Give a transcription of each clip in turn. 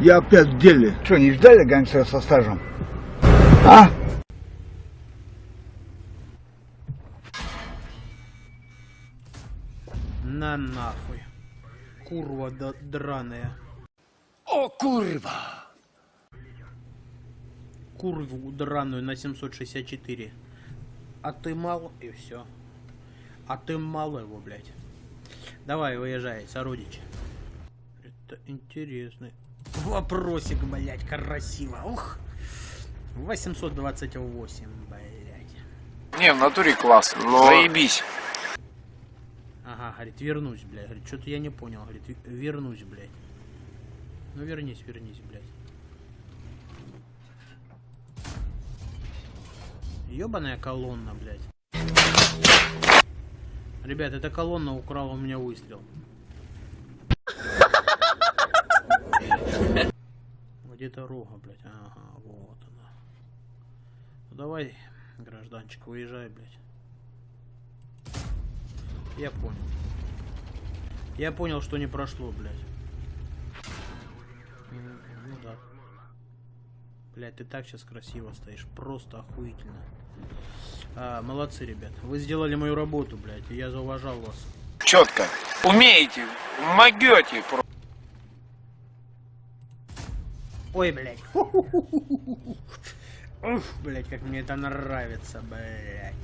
Я опять в деле. Что, не ждали гангстера со стажем? А? На нахуй. Курва да- драная. О, курва! Курву драную на 764. А ты мал и все. А ты мало его, блядь. Давай, выезжай, сородичи. Это интересный вопросик, блядь, красиво. Ух. 828, блядь. Не, в натуре класс. Заебись. Ага, говорит, вернусь, блядь. Говорит, что-то я не понял. Говорит, «ве- вернусь, блядь. Ну вернись, вернись, блядь. Ёбаная колонна, блядь. Ребят, эта колонна украла у меня выстрел. Где-то рога, блядь. Ага, вот она. Ну давай, гражданчик, выезжай, блядь. Я понял. Я понял, что не прошло, блядь. М, Ну да. Блядь, ты так сейчас красиво стоишь. Просто охуительно. А, молодцы, ребят. Вы сделали мою работу, блядь. и Я зауважал вас. Четко. Умеете, могете. про- Ой, блядь. Ух, блядь, как мне это нравится, блядь.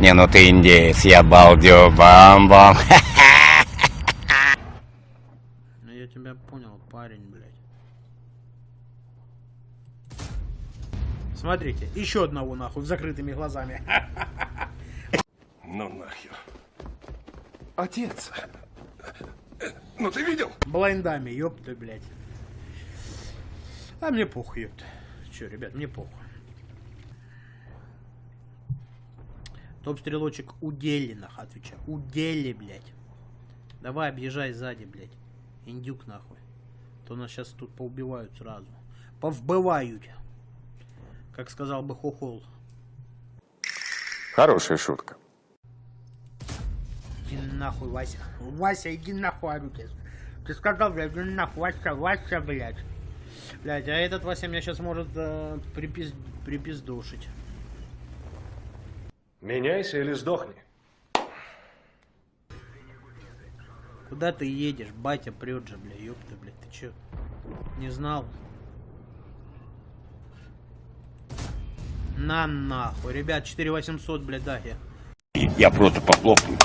Не, ну ты индеец, я балдю, бам-бам. Ну я тебя понял, парень, блядь. Смотрите, еще одного нахуй с закрытыми глазами. Ну нахер. Отец. Ну ты видел? Блайндами, ёпта, блядь. А мне похуй, ёпта. Че, ребят, мне похуй. Топ-стрелочек у Делинах, отвечаю. У Дели, блядь. Давай, объезжай сзади, блядь. Индюк, нахуй. То нас сейчас тут поубивают сразу. Повбывают. Как сказал бы Хохол. Хорошая шутка. Иди нахуй, Вася. Вася, иди нахуй, тебе. Ты сказал, блядь, иди нахуй, Вася, Вася, блядь. Блядь, а этот Вася меня сейчас может э, припиз... припиздушить. Меняйся или сдохни. Куда ты едешь? Батя прет же, бля, ёпта, блядь, ты чё? Не знал? На нахуй. Ребят, 4800, блядь, да, я. Я просто похлопаю.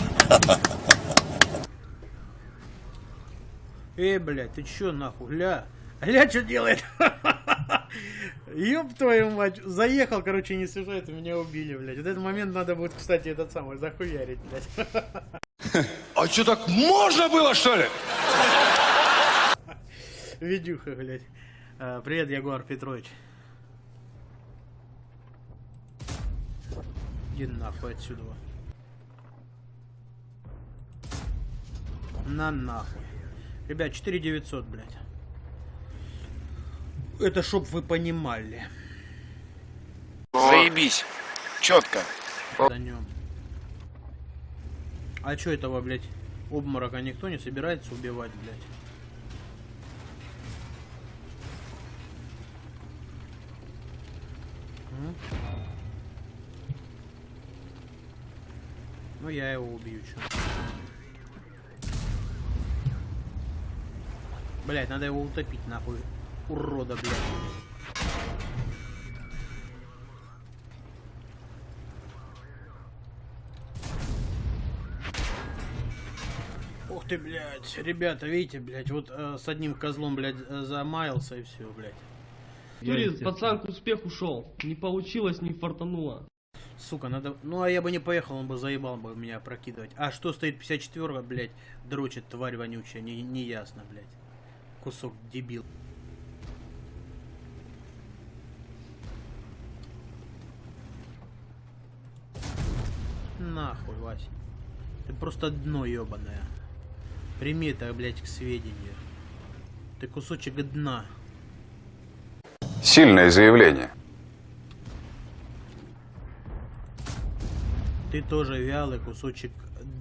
Эй, блядь, ты чё нахуй? Гля. Гля, что делает? Ёб твою мать. Заехал, короче, не сюжет, и меня убили, блядь. Вот этот момент надо будет, кстати, этот самый, захуярить, блядь. А что так можно было, что ли? Видюха, блядь. А, привет, Ягуар Петрович. Иди нахуй отсюда. На нахуй. Ребят, 4900, блядь. Это чтоб вы понимали. Заебись. Четко. А чё этого, блядь, обморока никто не собирается убивать, блядь? Ну я его убью, чё. Блять, надо его утопить, нахуй. Урода, блядь. Ух ты, блядь, ребята, видите, блядь, вот э, с одним козлом, блядь, э, замаялся и все, блядь. Турист, пацан к успеху ушел. Не получилось, не фартануло. Сука, надо... Ну, а я бы не поехал, он бы заебал бы меня прокидывать. А что стоит 54 блядь, дрочит, тварь вонючая, не, не ясно, блядь. Кусок дебил. Вася. Ты просто дно ебаное. Прими это, блядь, к сведению. Ты кусочек дна. Сильное заявление. Ты тоже вялый кусочек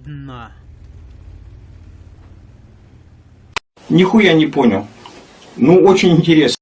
дна. Нихуя не понял. Ну, очень интересно.